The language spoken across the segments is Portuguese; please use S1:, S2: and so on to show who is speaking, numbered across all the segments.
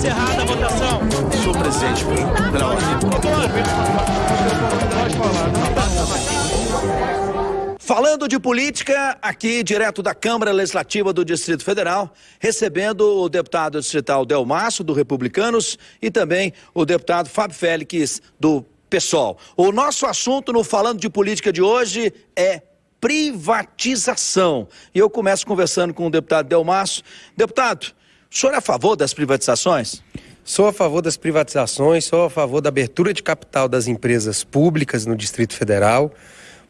S1: encerrada a votação.
S2: Senhor presidente, pela ordem. Falando de política, aqui direto da Câmara Legislativa do Distrito Federal, recebendo o deputado distrital Delmaço, do Republicanos, e também o deputado Fábio Félix, do PSOL. O nosso assunto no Falando de Política de hoje é privatização. E eu começo conversando com o deputado Delmaço. Deputado, o senhor é a favor das privatizações?
S3: Sou a favor das privatizações, sou a favor da abertura de capital das empresas públicas no Distrito Federal,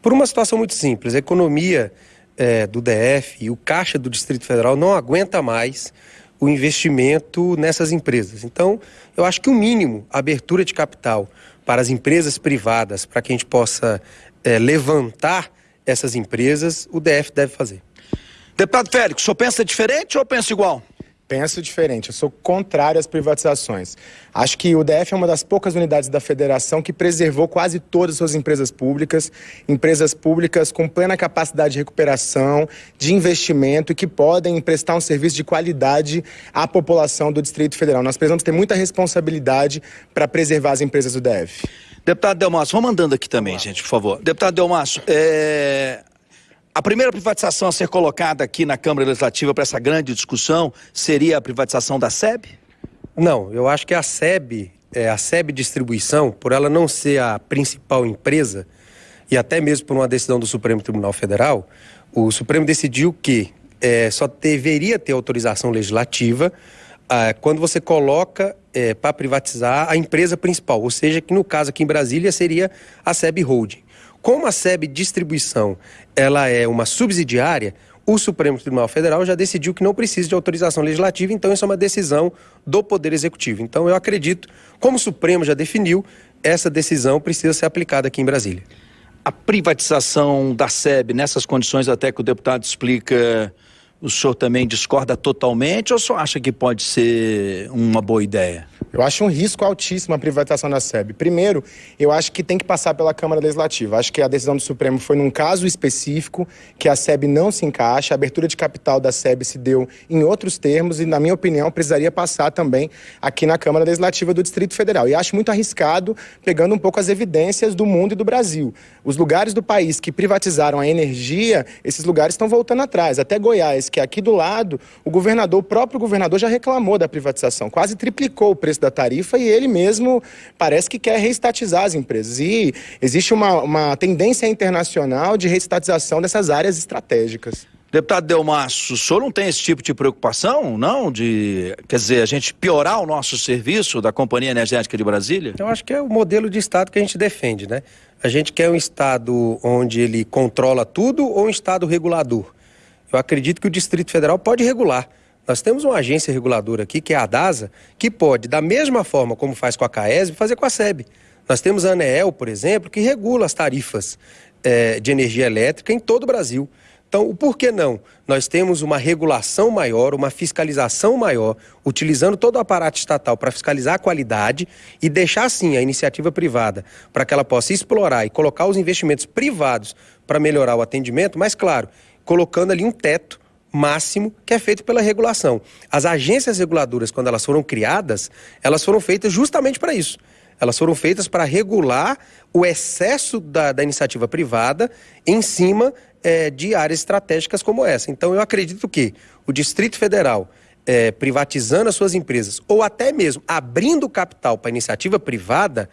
S3: por uma situação muito simples. A economia é, do DF e o caixa do Distrito Federal não aguenta mais o investimento nessas empresas. Então, eu acho que o mínimo, a abertura de capital para as empresas privadas, para que a gente possa é, levantar essas empresas, o DF deve fazer.
S2: Deputado Félix, o senhor pensa diferente ou pensa igual?
S4: Penso diferente. Eu sou contrário às privatizações. Acho que o DF é uma das poucas unidades da federação que preservou quase todas as suas empresas públicas, empresas públicas com plena capacidade de recuperação, de investimento e que podem prestar um serviço de qualidade à população do Distrito Federal. Nós precisamos ter muita responsabilidade para preservar as empresas do DF.
S2: Deputado Delmaço, vamos mandando aqui também, gente, por favor. Deputado Delmaço, é... A primeira privatização a ser colocada aqui na Câmara Legislativa para essa grande discussão seria a privatização da SEB?
S3: Não, eu acho que a SEB, é, a SEB Distribuição, por ela não ser a principal empresa, e até mesmo por uma decisão do Supremo Tribunal Federal, o Supremo decidiu que é, só deveria ter autorização legislativa ah, quando você coloca é, para privatizar a empresa principal, ou seja, que no caso aqui em Brasília seria a SEB Holding. Como a SEB Distribuição ela é uma subsidiária, o Supremo Tribunal Federal já decidiu que não precisa de autorização legislativa, então isso é uma decisão do Poder Executivo. Então eu acredito, como o Supremo já definiu, essa decisão precisa ser aplicada aqui em Brasília.
S2: A privatização da SEB, nessas condições até que o deputado explica, o senhor também discorda totalmente ou só acha que pode ser uma boa ideia?
S4: Eu acho um risco altíssimo a privatização da SEB. Primeiro, eu acho que tem que passar pela Câmara Legislativa. Acho que a decisão do Supremo foi num caso específico, que a SEB não se encaixa, a abertura de capital da SEB se deu em outros termos e, na minha opinião, precisaria passar também aqui na Câmara Legislativa do Distrito Federal. E acho muito arriscado, pegando um pouco as evidências do mundo e do Brasil. Os lugares do país que privatizaram a energia, esses lugares estão voltando atrás. Até Goiás, que é aqui do lado, o governador, o próprio governador já reclamou da privatização, quase triplicou o preço da tarifa e ele mesmo parece que quer reestatizar as empresas. E existe uma, uma tendência internacional de reestatização dessas áreas estratégicas.
S2: Deputado Delmaço, o senhor não tem esse tipo de preocupação, não? De, quer dizer, a gente piorar o nosso serviço da Companhia Energética de Brasília?
S3: Eu acho que é o modelo de Estado que a gente defende, né? A gente quer um Estado onde ele controla tudo ou um Estado regulador? Eu acredito que o Distrito Federal pode regular. Nós temos uma agência reguladora aqui, que é a DASA, que pode, da mesma forma como faz com a CAESB, fazer com a SEB. Nós temos a ANEEL, por exemplo, que regula as tarifas é, de energia elétrica em todo o Brasil. Então, o porquê não? Nós temos uma regulação maior, uma fiscalização maior, utilizando todo o aparato estatal para fiscalizar a qualidade e deixar, sim, a iniciativa privada para que ela possa explorar e colocar os investimentos privados para melhorar o atendimento, mas, claro, colocando ali um teto máximo que é feito pela regulação. As agências reguladoras, quando elas foram criadas, elas foram feitas justamente para isso. Elas foram feitas para regular o excesso da, da iniciativa privada em cima é, de áreas estratégicas como essa. Então, eu acredito que o Distrito Federal, é, privatizando as suas empresas, ou até mesmo abrindo capital para iniciativa privada,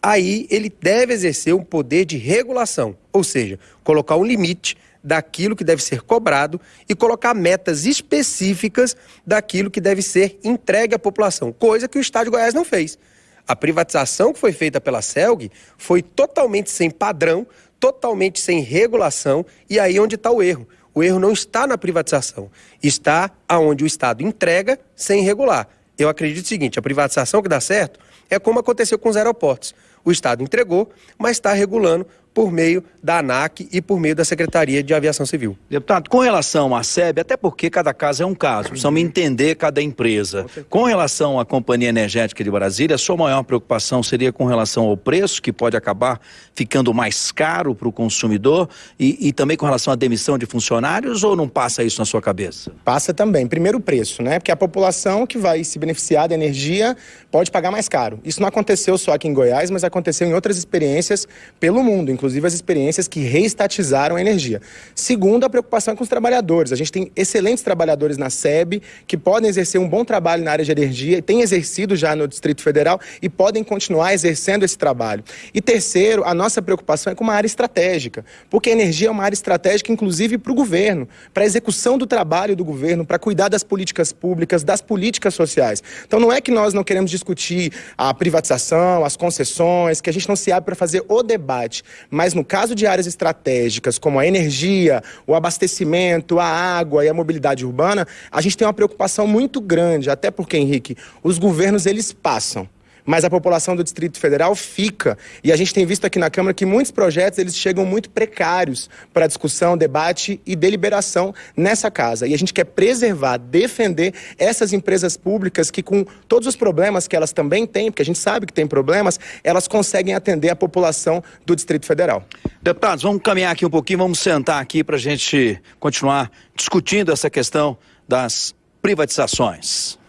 S3: aí ele deve exercer um poder de regulação, ou seja, colocar um limite daquilo que deve ser cobrado e colocar metas específicas daquilo que deve ser entregue à população, coisa que o Estado de Goiás não fez. A privatização que foi feita pela CELG foi totalmente sem padrão, totalmente sem regulação, e aí onde está o erro. O erro não está na privatização, está aonde o Estado entrega sem regular. Eu acredito o seguinte: a privatização que dá certo é como aconteceu com os aeroportos. O Estado entregou, mas está regulando por meio da ANAC e por meio da Secretaria de Aviação Civil.
S2: Deputado, com relação à SEB, até porque cada caso é um caso, precisamos entender cada empresa. Com relação à Companhia Energética de Brasília, a sua maior preocupação seria com relação ao preço, que pode acabar ficando mais caro para o consumidor, e, e, também com relação à demissão de funcionários, ou não passa isso na sua cabeça?
S4: Passa também. Primeiro o preço, né? Porque a população que vai se beneficiar da energia pode pagar mais caro. Isso não aconteceu só aqui em Goiás, mas aconteceu em outras experiências pelo mundo, inclusive as experiências que reestatizaram a energia. Segundo, a preocupação com os trabalhadores. A gente tem excelentes trabalhadores na SEB que podem exercer um bom trabalho na área de energia têm exercido já no Distrito Federal e podem continuar exercendo esse trabalho. E terceiro, a nossa preocupação é com uma área estratégica, porque a energia é uma área estratégica, inclusive, para o governo, para a execução do trabalho do governo, para cuidar das políticas públicas, das políticas sociais. Então não é que nós não queremos discutir a privatização, as concessões, que a gente não se abre para fazer o debate, mas no caso de áreas estratégicas, como a energia, o abastecimento, a água e a mobilidade urbana, a gente tem uma preocupação muito grande, até porque, Henrique, os governos eles passam mas a população do Distrito Federal fica. E a gente tem visto aqui na Câmara que muitos projetos eles chegam muito precários para discussão, debate e deliberação nessa casa. E a gente quer preservar, defender essas empresas públicas que, com todos os problemas que elas também têm, porque a gente sabe que tem problemas, elas conseguem atender a população do Distrito Federal.
S2: Deputados, vamos caminhar aqui um pouquinho, vamos sentar aqui para a gente continuar discutindo essa questão das privatizações.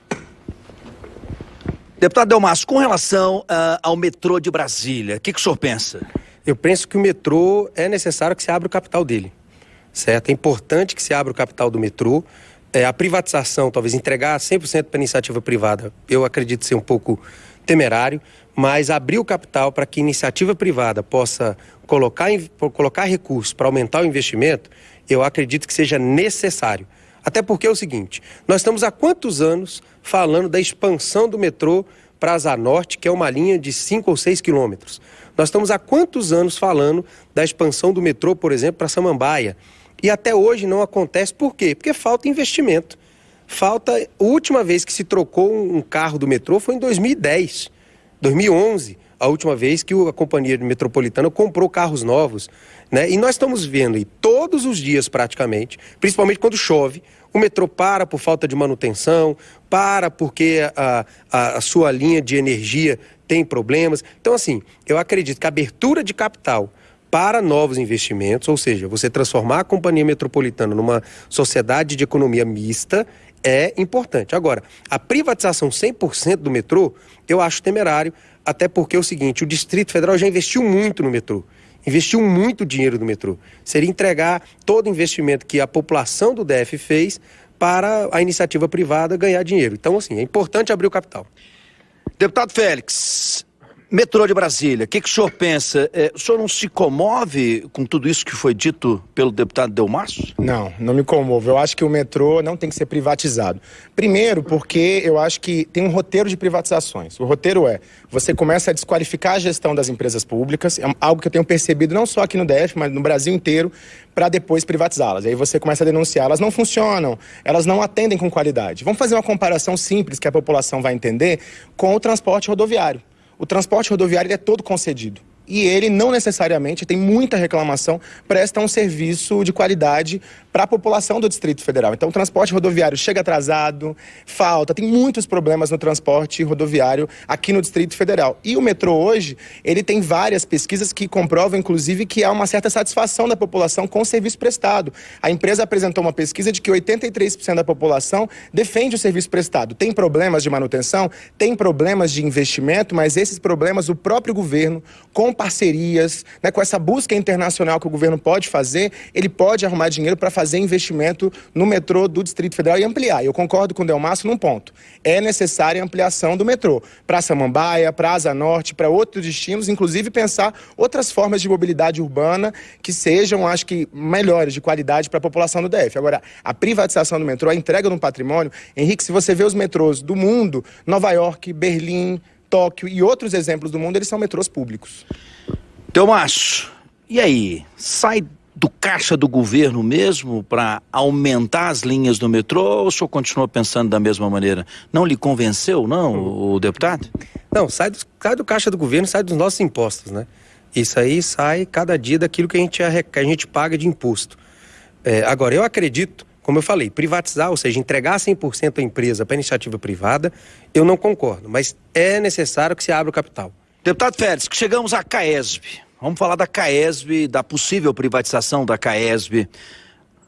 S2: Deputado Delmas, com relação uh, ao metrô de Brasília, o que, que o senhor pensa?
S3: Eu penso que o metrô é necessário que se abra o capital dele, certo? É importante que se abra o capital do metrô. É, a privatização, talvez entregar 100% para iniciativa privada, eu acredito ser um pouco temerário, mas abrir o capital para que iniciativa privada possa colocar, colocar recursos para aumentar o investimento, eu acredito que seja necessário. Até porque é o seguinte: nós estamos há quantos anos falando da expansão do metrô para a Asa Norte, que é uma linha de 5 ou 6 quilômetros? Nós estamos há quantos anos falando da expansão do metrô, por exemplo, para Samambaia? E até hoje não acontece por quê? Porque falta investimento. Falta. A última vez que se trocou um carro do metrô foi em 2010, 2011 a última vez que a companhia metropolitana comprou carros novos. Né? E nós estamos vendo aí todos os dias praticamente, principalmente quando chove, o metrô para por falta de manutenção, para porque a, a, a sua linha de energia tem problemas. Então, assim, eu acredito que a abertura de capital para novos investimentos, ou seja, você transformar a companhia metropolitana numa sociedade de economia mista, é importante. Agora, a privatização 100% do metrô, eu acho temerário, até porque é o seguinte, o Distrito Federal já investiu muito no metrô investiu muito dinheiro no metrô. Seria entregar todo o investimento que a população do DF fez para a iniciativa privada ganhar dinheiro. Então, assim, é importante abrir o capital.
S2: Deputado Félix, Metrô de Brasília, o que, que, o senhor pensa? É, o senhor não se comove com tudo isso que foi dito pelo deputado Delmasso?
S4: Não, não me comovo. Eu acho que o metrô não tem que ser privatizado. Primeiro, porque eu acho que tem um roteiro de privatizações. O roteiro é: você começa a desqualificar a gestão das empresas públicas, é algo que eu tenho percebido não só aqui no DF, mas no Brasil inteiro, para depois privatizá-las. Aí você começa a denunciar, elas não funcionam, elas não atendem com qualidade. Vamos fazer uma comparação simples que a população vai entender com o transporte rodoviário o transporte rodoviário é todo concedido e ele não necessariamente tem muita reclamação, presta um serviço de qualidade para a população do Distrito Federal. Então, o transporte rodoviário chega atrasado, falta, tem muitos problemas no transporte rodoviário aqui no Distrito Federal. E o metrô hoje, ele tem várias pesquisas que comprovam, inclusive, que há uma certa satisfação da população com o serviço prestado. A empresa apresentou uma pesquisa de que 83% da população defende o serviço prestado. Tem problemas de manutenção, tem problemas de investimento, mas esses problemas o próprio governo, com parcerias, né, com essa busca internacional que o governo pode fazer, ele pode arrumar dinheiro para fazer investimento no metrô do Distrito Federal e ampliar. Eu concordo com o Delmasso num ponto. É necessária a ampliação do metrô para Samambaia, para Asa Norte, para outros destinos, inclusive pensar outras formas de mobilidade urbana que sejam, acho que, melhores, de qualidade para a população do DF. Agora, a privatização do metrô, a entrega de um patrimônio, Henrique, se você vê os metrôs do mundo, Nova York, Berlim, Tóquio e outros exemplos do mundo, eles são metrôs públicos.
S2: Telmacho, e aí? Sai do caixa do governo mesmo para aumentar as linhas do metrô ou o senhor continua pensando da mesma maneira? Não lhe convenceu, não, o deputado?
S3: Não, sai do, sai do caixa do governo, sai dos nossos impostos, né? Isso aí sai cada dia daquilo que a gente, que a gente paga de imposto. É, agora, eu acredito, como eu falei, privatizar, ou seja, entregar 100% a empresa para iniciativa privada, eu não concordo, mas é necessário que se abra o capital.
S2: Deputado Félix, chegamos à CAESB. Vamos falar da CAESB, da possível privatização da CAESB.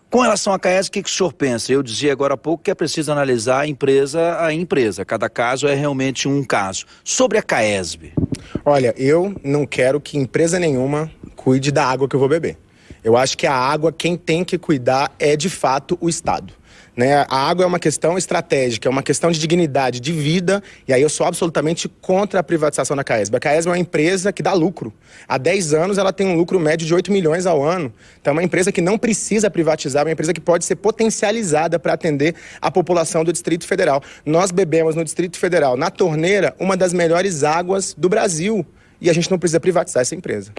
S2: Com relação à CAESB, o que, que o senhor pensa? Eu dizia agora há pouco que é preciso analisar a empresa a empresa. Cada caso é realmente um caso. Sobre a CAESB.
S4: Olha, eu não quero que empresa nenhuma cuide da água que eu vou beber. Eu acho que a água, quem tem que cuidar é de fato o Estado. Né? A água é uma questão estratégica, é uma questão de dignidade, de vida, e aí eu sou absolutamente contra a privatização da Caesb. A Caesb é uma empresa que dá lucro. Há 10 anos ela tem um lucro médio de 8 milhões ao ano. Então é uma empresa que não precisa privatizar, é uma empresa que pode ser potencializada para atender a população do Distrito Federal. Nós bebemos no Distrito Federal, na torneira, uma das melhores águas do Brasil. E a gente não precisa privatizar essa empresa.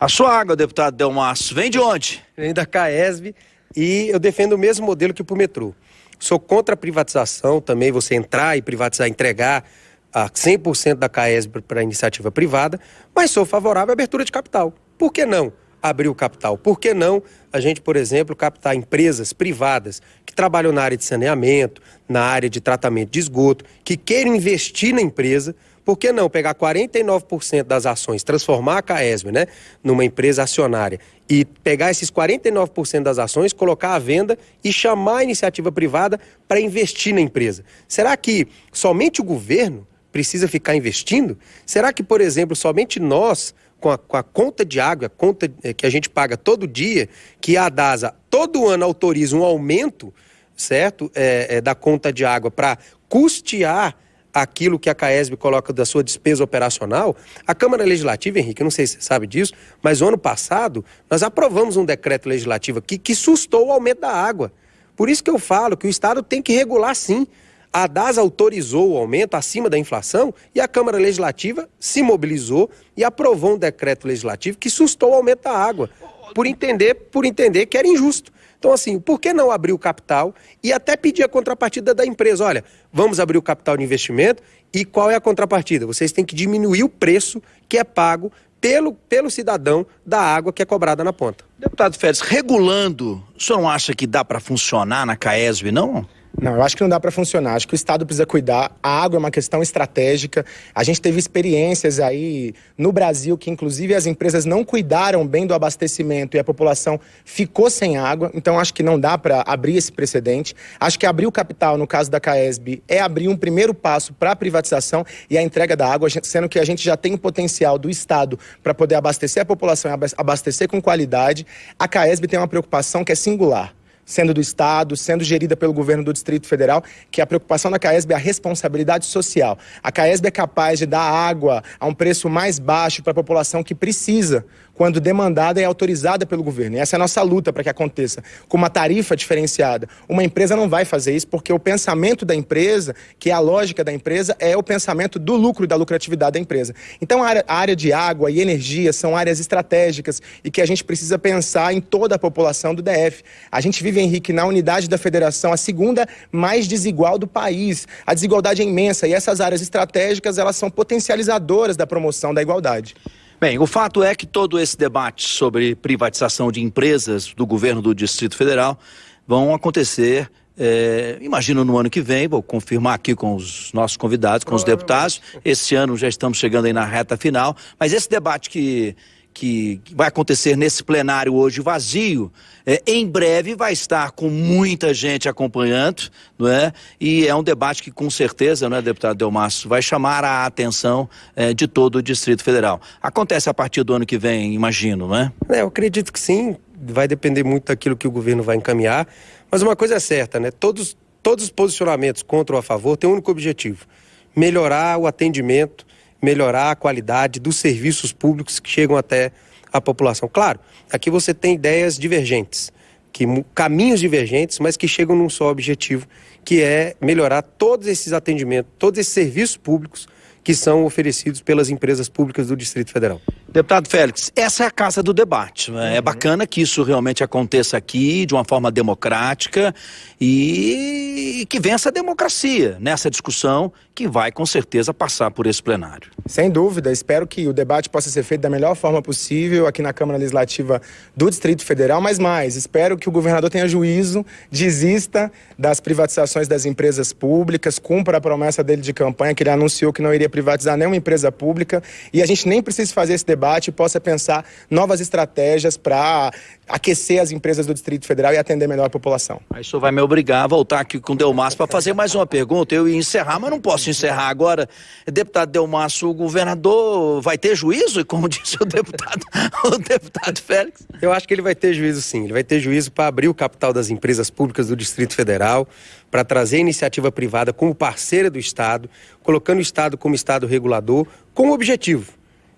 S2: A sua água, deputado Delmaço, vem de onde?
S3: Vem da Caesb e eu defendo o mesmo modelo que para o metrô. Sou contra a privatização também, você entrar e privatizar, entregar a 100% da CAESB para iniciativa privada, mas sou favorável à abertura de capital. Por que não abrir o capital? Por que não a gente, por exemplo, captar empresas privadas que trabalham na área de saneamento, na área de tratamento de esgoto, que queiram investir na empresa, por que não pegar 49% das ações, transformar a CAESB né, numa empresa acionária e pegar esses 49% das ações, colocar à venda e chamar a iniciativa privada para investir na empresa? Será que somente o governo precisa ficar investindo? Será que, por exemplo, somente nós, com a, com a, conta de água, a conta eh, que a gente paga todo dia, que a DASA todo ano autoriza um aumento, certo, é, é, da conta de água para custear aquilo que a CAESB coloca da sua despesa operacional, a Câmara Legislativa, Henrique, não sei se você sabe disso, mas o ano passado nós aprovamos um decreto legislativo aqui que sustou o aumento da água. Por isso que eu falo que o Estado tem que regular sim. A DAS autorizou o aumento acima da inflação e a Câmara Legislativa se mobilizou e aprovou um decreto legislativo que sustou o aumento da água, por entender, por entender que era injusto. Então, assim, por que não abrir o capital e até pedir a contrapartida da empresa? Olha, vamos abrir o capital de investimento e qual é a contrapartida? Vocês têm que diminuir o preço que é pago pelo, pelo cidadão da água que é cobrada na ponta.
S2: Deputado Félix, regulando, o senhor não acha que dá para funcionar na CAESB, não?
S4: Não, eu acho que não dá para funcionar. Acho que o Estado precisa cuidar. A água é uma questão estratégica. A gente teve experiências aí no Brasil que, inclusive, as empresas não cuidaram bem do abastecimento e a população ficou sem água. Então, acho que não dá para abrir esse precedente. Acho que abrir o capital, no caso da CAESB, é abrir um primeiro passo para a privatização e a entrega da água, sendo que a gente já tem o potencial do Estado para poder abastecer a população e abastecer com qualidade. A CAESB tem uma preocupação que é singular sendo do Estado, sendo gerida pelo governo do Distrito Federal, que a preocupação da CAESB é a responsabilidade social. A CAESB é capaz de dar água a um preço mais baixo para a população que precisa, quando demandada e autorizada pelo governo. E essa é a nossa luta para que aconteça, com uma tarifa diferenciada. Uma empresa não vai fazer isso porque o pensamento da empresa, que é a lógica da empresa, é o pensamento do lucro e da lucratividade da empresa. Então, a área, a área de água e energia são áreas estratégicas e que a gente precisa pensar em toda a população do DF. A gente vive, Henrique, na unidade da federação, a segunda mais desigual do país. A desigualdade é imensa e essas áreas estratégicas, elas são potencializadoras da promoção da igualdade.
S2: Bem, o fato é que todo esse debate sobre privatização de empresas do governo do Distrito Federal vão acontecer é, imagino no ano que vem, vou confirmar aqui com os nossos convidados, com os deputados. Esse ano já estamos chegando aí na reta final, mas esse debate que que vai acontecer nesse plenário hoje vazio, é, em breve vai estar com muita gente acompanhando, não é? E é um debate que com certeza, não é, deputado Delmasso, vai chamar a atenção é, de todo o Distrito Federal. Acontece a partir do ano que vem, imagino, não é?
S3: é? Eu acredito que sim, vai depender muito daquilo que o governo vai encaminhar, mas uma coisa é certa, né? Todos, todos os posicionamentos contra ou a favor têm um único objetivo, melhorar o atendimento melhorar a qualidade dos serviços públicos que chegam até a população. Claro, aqui você tem ideias divergentes, que caminhos divergentes, mas que chegam num só objetivo, que é melhorar todos esses atendimentos, todos esses serviços públicos que são oferecidos pelas empresas públicas do Distrito Federal.
S2: Deputado Félix, essa é a casa do debate. Né? É uhum. bacana que isso realmente aconteça aqui de uma forma democrática e que vença a democracia nessa discussão que vai com certeza passar por esse plenário.
S4: Sem dúvida, espero que o debate possa ser feito da melhor forma possível aqui na Câmara Legislativa do Distrito Federal, mas mais, espero que o governador tenha juízo, desista das privatizações das empresas públicas, cumpra a promessa dele de campanha que ele anunciou que não iria privatizar nenhuma empresa pública e a gente nem precisa fazer esse debate e possa pensar novas estratégias para aquecer as empresas do Distrito Federal e atender melhor a população.
S2: Aí o senhor vai me obrigar a voltar aqui com o Delmas para fazer mais uma pergunta. Eu ia encerrar, mas não posso encerrar agora. Deputado Delmas, o governador vai ter juízo, como disse o deputado, o deputado Félix?
S3: Eu acho que ele vai ter juízo sim. Ele vai ter juízo para abrir o capital das empresas públicas do Distrito Federal, para trazer a iniciativa privada como parceira do Estado, colocando o Estado como Estado regulador, com o objetivo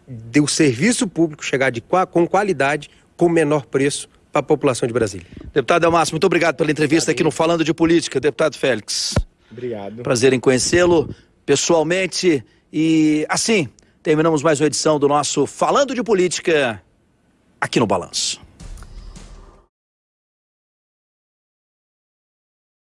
S3: de o serviço público chegar de, com qualidade com menor preço para a população de Brasília.
S2: Deputado Elmárcio, muito obrigado pela entrevista obrigado. aqui no Falando de Política. Deputado Félix.
S4: Obrigado.
S2: Prazer em conhecê-lo pessoalmente. E assim, terminamos mais uma edição do nosso Falando de Política aqui no Balanço.